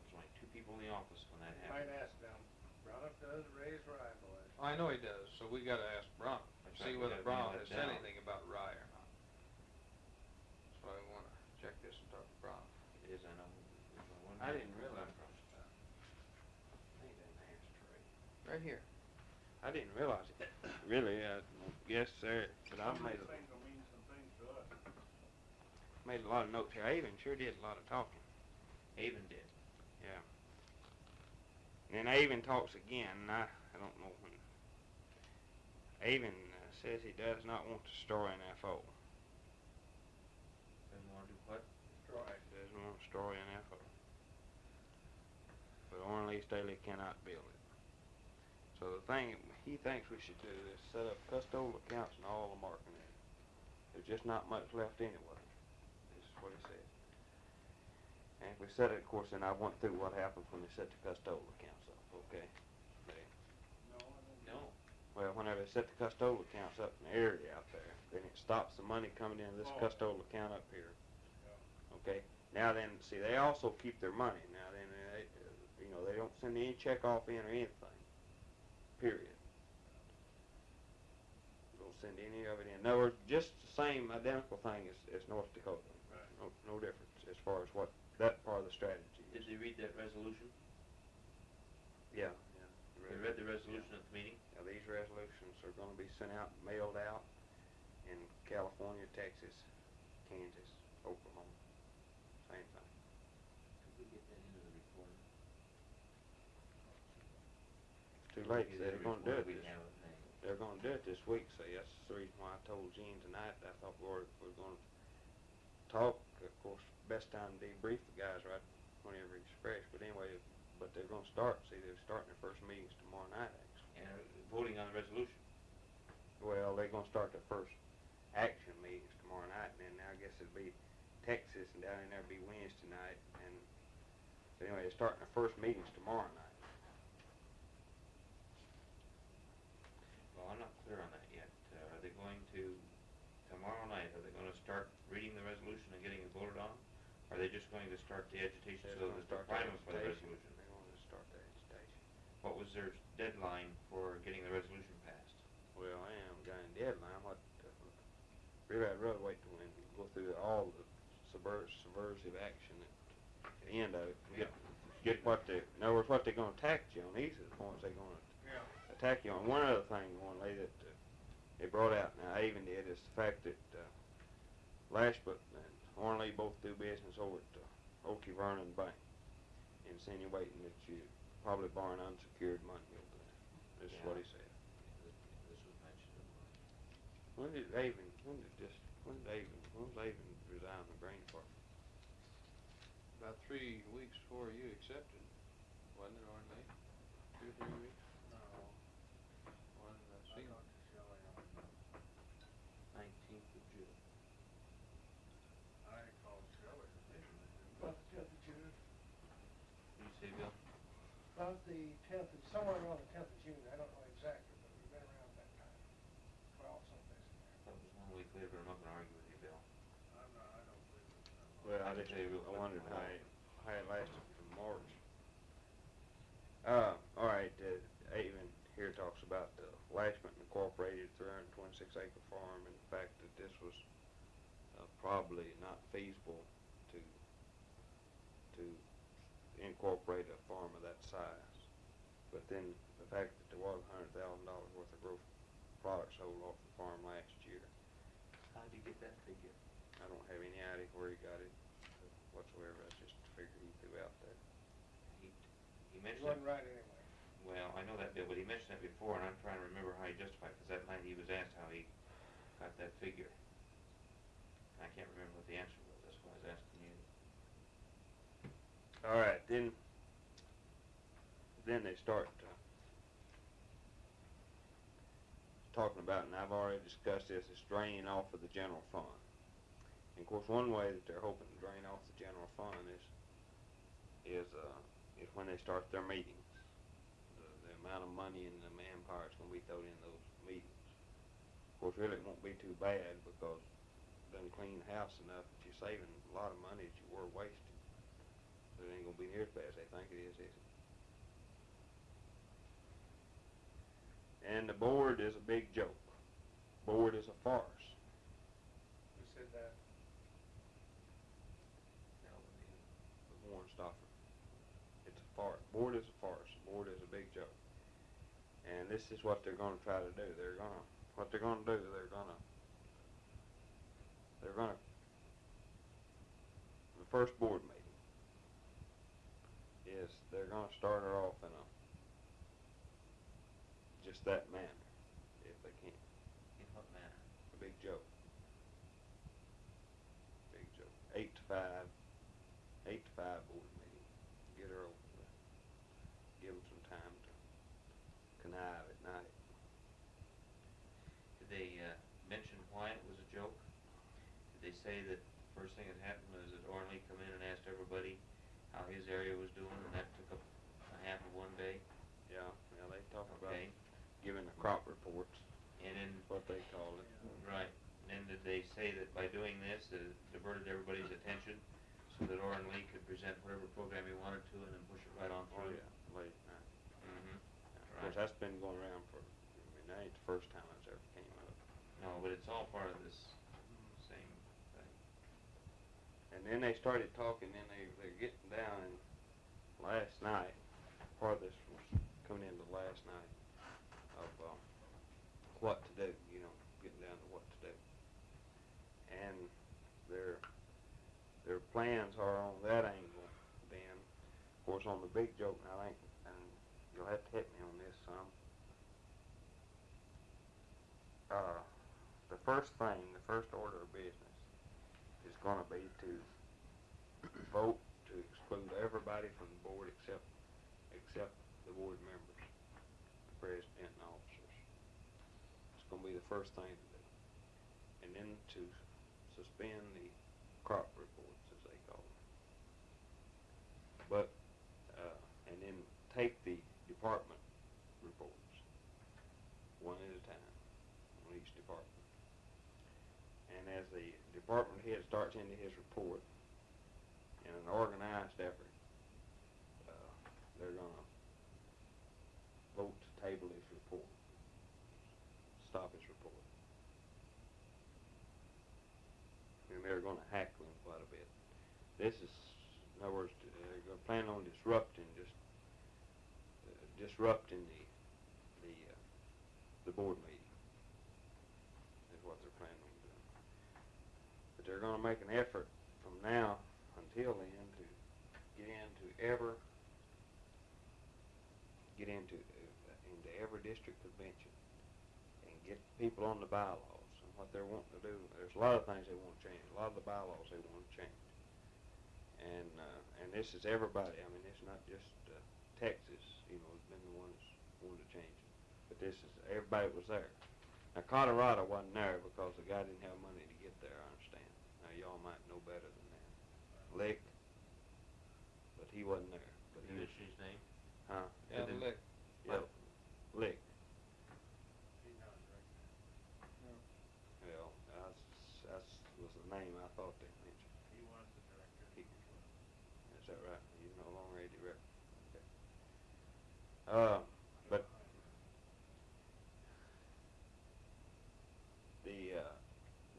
There's only two people in the office when that You might happened. ask them, Broniff does raise rye, boys. I know he does, so we gotta ask Brown, That's see right, we whether gotta nail Brown has said down. anything about rye or not. That's why I wanna check this and talk to Brown. It is, I know. There's only one I didn't realize from. Ain't that an ashtray? Right here. I didn't realize it. Really, I guess sir, but I made a, things will mean some things to us. made a lot of notes here. I even sure did a lot of talking. Avon did. Yeah. And then Avon talks again, and I, I don't know when. Avon uh, says he does not want to destroy NFO. What? Destroy. There's no destroy in that hole. But Lee Staley cannot build it. So the thing he thinks we should do is set up custodial accounts in all the marking areas. There's just not much left anyway. This is what he said. And if we set it, of course, then I went through what happens when they set the custodial accounts up, okay? They, No, I don't. No. well, whenever they set the custodial accounts up in the area out there, then it stops the money coming into this Oh. custodial account up here. Okay, now then, see, they also keep their money. Now then, they, you know, they don't send any check off in or anything. Period. We'll send any of it in. In other words, just the same identical thing as, as North Dakota. Right. No, no difference as far as what that part of the strategy Did is. they read that resolution? Yeah, yeah. They read the resolution at the meeting? Now, these resolutions are gonna be sent out, mailed out in California, Texas, Kansas, Oklahoma. Same thing. Could we get that into the report? It's too They're gonna do it. This- have it now. They're gonna do it this week, so that's the reason why I told Gene tonight, I thought we were, we we're gonna talk, of course, best time to debrief the guys right whenever he's fresh, but anyway, but they're gonna start, see, they're starting their first meetings tomorrow night, actually. And voting on the resolution. Well, they're gonna start their first action meetings tomorrow night, and then I guess it'll be Texas, and down in there'll be Wednesday night, and, so anyway, they're starting their first meetings tomorrow night. Well, I'm not clear on that yet. Uh, are they going to, tomorrow night, are they gonna start reading the resolution and getting it voted on? Are they just going to start the agitation so gonna that they're start their priming for the resolution? They're gonna start their agitation. What was their deadline for getting the resolution passed? Well, I am a deadline, what, uh, really, I'd rather wait till we go through all the subvers- subversive action at the end of it, get, get what they, in other words, what they're gonna attack you on, these are the points they're gonna Yeah. you on. One other thing, one lady that uh, they brought out, now Avon did, is the fact that, uh, Lashbrook and Ornley both do business over at uh, Okie Vernon Bank, insinuating that you probably borrowing unsecured money over there. This is what he said. When did Avon, when did this, when did Avon, when was Avon resign the Green Department? About three weeks before you accepted, wasn't it, Oren Two three weeks? No, When, uh, I Steve- talked to Shelley on, nineteenth of June. I called Shelley originally. About the tenth of June. You say, Bill? About the tenth, somewhere around the tenth of June, I don't know exactly, but we've been around that time. Twelve someplace in there. That was one week later, but I'm not gonna argue with you, Bill. I'm not, I don't believe it. Well, I I just, I wondered how it, how it lasted from March. Uh, all right, uh, Avon here talks about the Lashman Incorporated three hundred and twenty-six acre farm and the fact that this was, uh, probably not feasible to, to incorporate a farm of that size. But then the fact that there was a hundred thousand dollars worth of growth products sold off the farm last year. How'd you get that figure? I don't have any idea where he got it whatsoever. That's just a figure he threw out there. He, he It mentioned, wasn't right anyway. well, I know that, Bill, but he mentioned that before, and I'm trying to remember how he justified, because that night he was asked how he got that figure. I can't remember what the answer was, that's why I was asking you. All right, then, then they start uh, talking about, and I've already discussed this, is draining off of the general fund. And of course, one way that they're hoping to drain off the general fund is, is, uh, is when they start their meetings. The, the amount of money and the manpower that's gonna be thrown in those meetings. Of course, really, it won't be too bad because doesn't clean house enough that you're saving a lot of money that you were wasting. But it ain't gonna be near as bad as they think it is, is it? And the board is a big joke. Board is a farce. Who said that? Warren Stauffer. It's a farce. Board is a farce. Board is a big joke. And this is what they're gonna try to do. They're gonna, what they're gonna do, they're gonna, they're gonna, the first board meeting is they're gonna start her off in a, that manner, if they can. In what manner? A big joke. Big joke. Eight to five, eight to five board meeting. Get her over there. Give them some time to connive at night. Did they, uh, mention why it was a joke? Did they say that the first thing that happened was that Oren Lee come in and asked everybody how his area was doing, and that took up a half of one day? Yeah, yeah, they talk about Okay, giving the crop reports, and then, what they call it. right, and then did they say that by doing this, it diverted everybody's attention, so that Oren Lee could present whatever program he wanted to, and then push it right on through? Oh, yeah, late at. Mm-hmm. Of course, that's been going around for, I mean, that ain't the first time it's ever came up. No, but it's all part of this same thing. And then they started talking, then they, they're getting down, and last night, part of this was coming into last night of, um, what to do, you know, getting down to what to do. And their, their plans are on that angle, then, of course, on the big joke, I think, and you'll have to hit me on this some. Uh, the first thing, the first order of business is gonna be to *clears throat* vote to exclude everybody from the board except, except the board members, the president and officers. It's gonna be the first thing to do. And then to suspend the crop reports, as they call them. But, uh, and then take the department reports, one at a time, on each department. And as the department head starts into his report, in an organized effort, uh, they're gonna vote to table his report, stop his report. And they're gonna hackle him quite a bit. This is, in other words, they're gonna plan on disrupting, disrupting the, the, uh, the board meeting, is what they're planning on doing. But they're gonna make an effort from now until then to get into ever, get into, uh, into every district convention and get people on the bylaws and what they're wanting to do. There's a lot of things they want to change, a lot of the bylaws they want to change. And, uh, and this is everybody, I mean, it's not just, Texas, you know, has been the ones wanting to change it. But this is, everybody was there. Now Colorado wasn't there because the guy didn't have money to get there, I understand. Now y'all might know better than that. Lick, but he wasn't there. But Did he you was, mention his name? huh? Yeah, Did lick. Yep, Lick. He's not a director. Well, that's, that's was the name I thought they mentioned. He was the director. He- Is that right? He's no longer a director. Okay. Uh, but the, uh,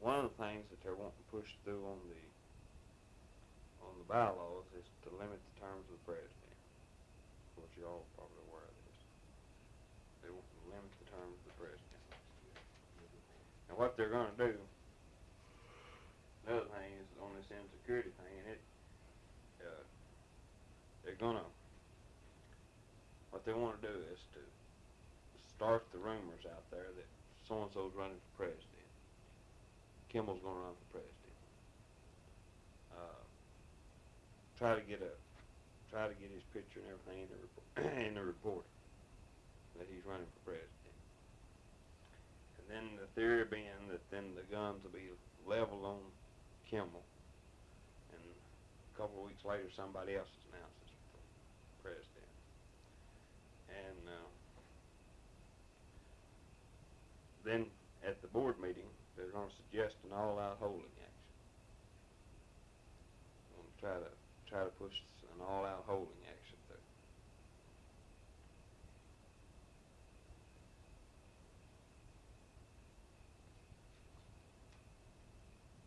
one of the things that they're wanting to push through on the, on the bylaws is to limit the terms of the president. Of course, you're all probably aware of this. They want to limit the terms of the president. And what they're gonna do, another thing is on this insecurity thing, it, uh, they're gonna, what they wanna do is to start the rumors out there that so-and-so's running for president. Kimball's gonna run for president. Uh, try to get a, try to get his picture and everything in the report, *clears throat* in the report that he's running for president. And then the theory being that then the guns will be leveled on Kimball, and a couple of weeks later, somebody else is announced as president. And uh, then at the board meeting, they're going to suggest an all-out holding action. Going to try to try to push an all-out holding action through.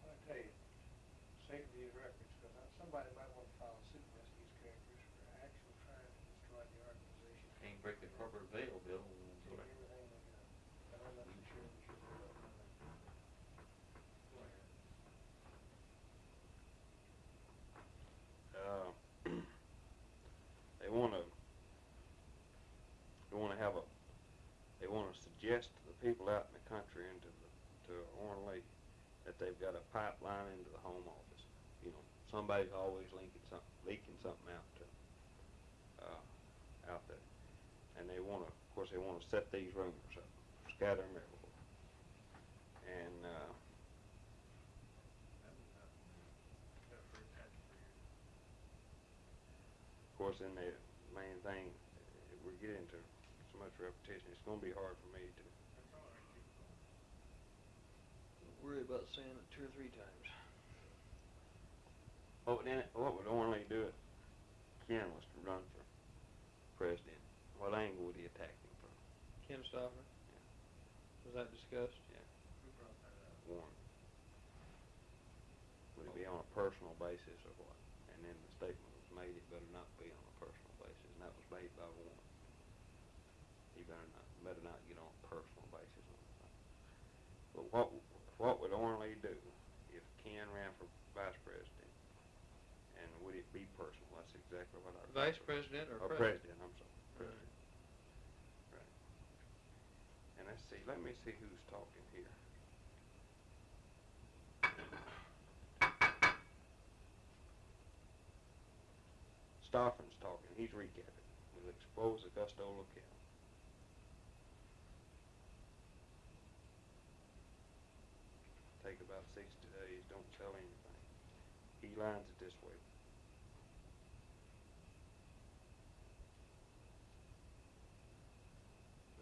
I tell you, sake of these records, because somebody might want to file a suit against these characters for actually trying to destroy the organization. Can't break the corporate veil, Bill. Take everything they got. But I'm not too sure we should do that. Go ahead. uh, they want to they want to have a they want to suggest to the people out in the country and to the to Oren that they've got a pipeline into the home office, you know, somebody's always leaking something, leaking something out to, uh, out there. And they wanna, of course, they wanna set these rumors up, scatter them everywhere. And, uh, of course, then the main thing, if we get into so much repetition, it's gonna be hard for me to, Worry about saying it two or three times. what would, then- what would normally do it, Ken was to run for president, what angle would he attack him from? Ken Stoffer? Was that discussed? Yeah. Who brought that up? Warren. Would it be on a personal basis or what? And then the statement was made, it better not be on a personal basis, and that was made by Warren. He better not, better not get on a personal basis on the thing. But what, what would Ornley do if Ken ran for vice president? And would it be personal? That's exactly what I. Vice president or Or president? president, I'm sorry. President. And let's see, let me see who's talking here. Stoffin's talking, he's recapping. We'll expose the custodial account. Take about sixty days, don't sell anything. He it this way.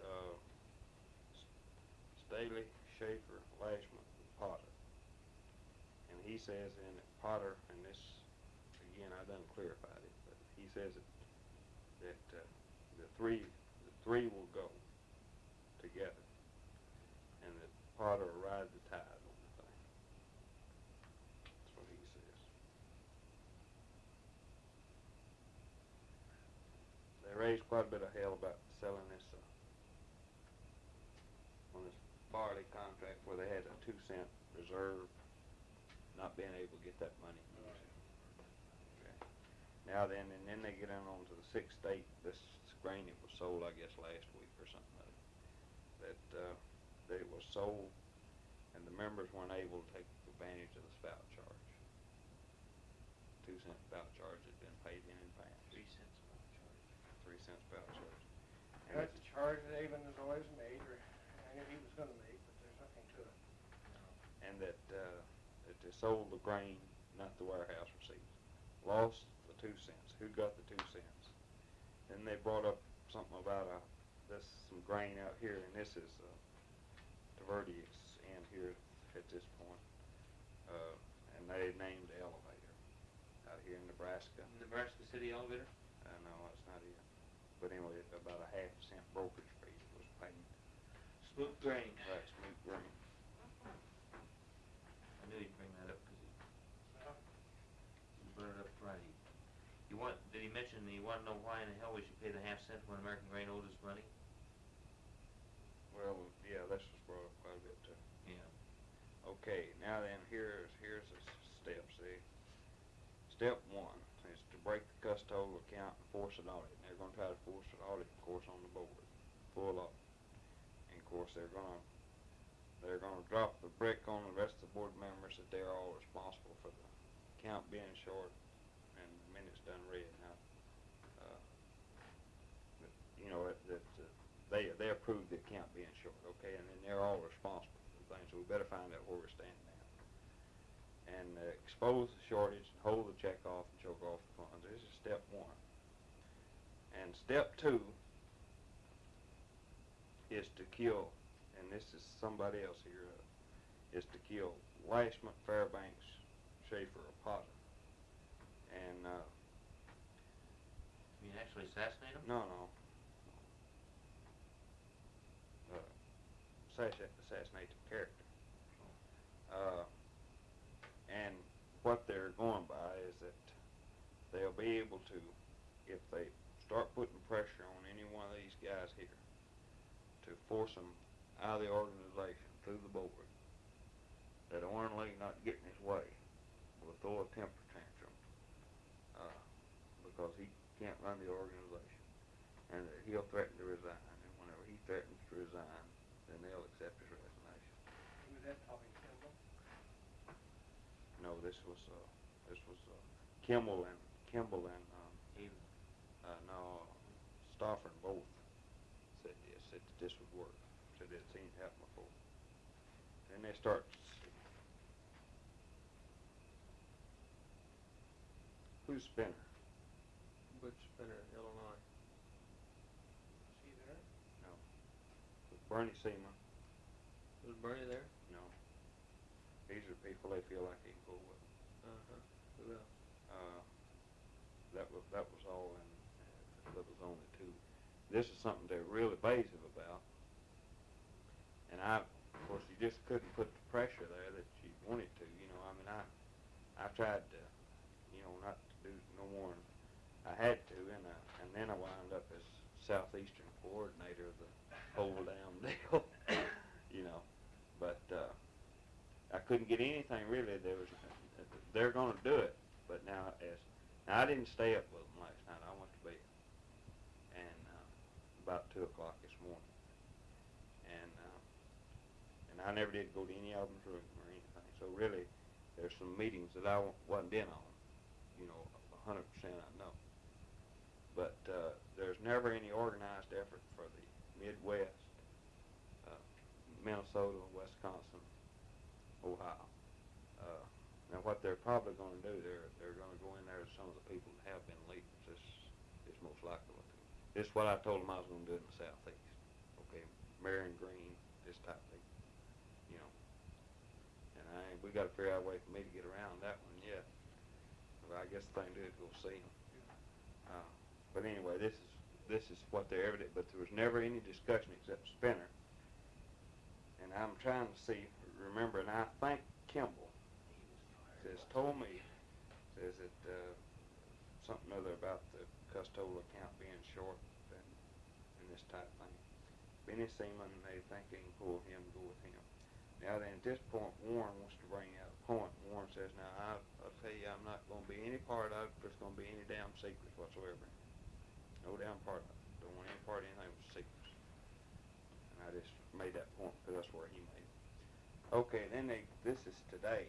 Uh, Staley, Schaefer, Lashman, and Potter. And he says in Potter, and this, again, I done clarified it, but he says it, that, uh, the three, the three will go together. And that Potter will ride the tide on the thing. That's what he says. They raised quite a bit of hell about selling this, uh, on this barley contract where they had a two cent reserve, not being able to get that money. Okay. Now then, and then they get in on to the sixth state, this grain that was sold, I guess, last week or something like that, uh, that it was sold and the members weren't able to take advantage of the spout charge. Two cent spout charge had been paid in advance, Three cents about charge. three cent spout charge. And That's a charge that Avon has always made, or I knew he was gonna make, but there's nothing to it. and that, uh, that they sold the grain, not the warehouse receipts. Lost the two cents. Who got the two cents? Then they brought up something about, uh, this, some grain out here, and this is, uh, Taverty's in here at this point. Uh, and they named the elevator out here in Nebraska. Nebraska City elevator? Uh, no, that's not it. But anyway, about a half cent brokerage fee was paid. Smooth grain. Right, smooth grain. I knew he'd bring that up because he, he brought it up Friday. You want, did he mention, you wanna know why in the hell we should pay the half cent when American Grain owed us money? Well, yeah, this was brought up quite a bit too. Yeah. Okay, now then, here's, here's the s- step, see? Step one is to break the custodial account and force an audit. And they're gonna try to force an audit, of course, on the board, full audit. And of course, they're gonna, they're gonna drop the brick on the rest of the board members that they're all responsible for the account being short and the minutes done read. Now, uh, you know, that, that, uh, they, they approve the account being short, okay, and then they're all responsible for things, so we better find out where we're standing now. And uh, expose the shortage, and hold the check off and choke off the funds, this is step one. And step two is to kill, and this is somebody else here, uh, is to kill Lashman, Fairbanks, Schaefer, or Potter. And, uh, You mean actually assassinate him? no, no. Uh, assassinate, assassinate the character. Uh, and what they're going by is that they'll be able to, if they start putting pressure on any one of these guys here, to force them out of the organization through the board, that Ornley not getting his way will throw a temper tantrum, uh, because he can't run the organization, and that he'll threaten to resign, and whenever he threatens to resign, then they'll accept his resignation. Who was that, Tommy Kimball? No, this was, uh, This was uh, Kimball and Kimball and um, uh, no Stoffer and both said this. Said that this would work. Said they'd seen it happen before. Then they start. Who's Spinner? Butch Spinner, Illinois. Is he there? No. Bernie Seaman? Was Bernie there? No. These are people they feel like they can go with. Uh-huh. Who else? Uh, that was that was all, and uh, that was only two. This is something they're real evasive about, and I, of course, you just couldn't put the pressure there that you wanted to. You know, I mean, I, I tried to, you know, not to do no more than I had to, and uh, and then I wound up as southeastern coordinator of the whole damn deal. *laughs* you know, but uh, I couldn't get anything really. There was, they're going to do it, but now as now, I didn't stay up with them last night. I went to bed, and uh, about two o'clock this morning, and uh, and I never did go to any of them's room or anything. So really, there's some meetings that I wasn't in on. You know, a hundred percent I know. But uh, there's never any organized effort for the Midwest, uh, Minnesota, Wisconsin, Ohio. Uh, now, what they're probably going to do, they're they're going to go in there to some of the people that have been leaders. This is most likely what they. This is what I told them I was going to do in the southeast. Okay, Marion Green, this type of thing. You know. And I we got to figure out a way for me to get around that one yet. But I guess the thing to do is go see them. Uh, but anyway, this is this is what they're evident. But there was never any discussion except Spinner. And I'm trying to see, remember, and I think Kimball says told me says that uh, something other about the custodial account being short and, and this type thing. Benny Seaman, they think they can pull him, go with him. Now then, at this point, Oren wants to bring out a point. Oren says, "Now I, I'll tell you, I'm not going to be any part of it. There's going to be any damn secrets whatsoever. No damn part of it. Don't want any part of anything with secrets." And I just made that point because that's where he made it. Okay, then they. This is today.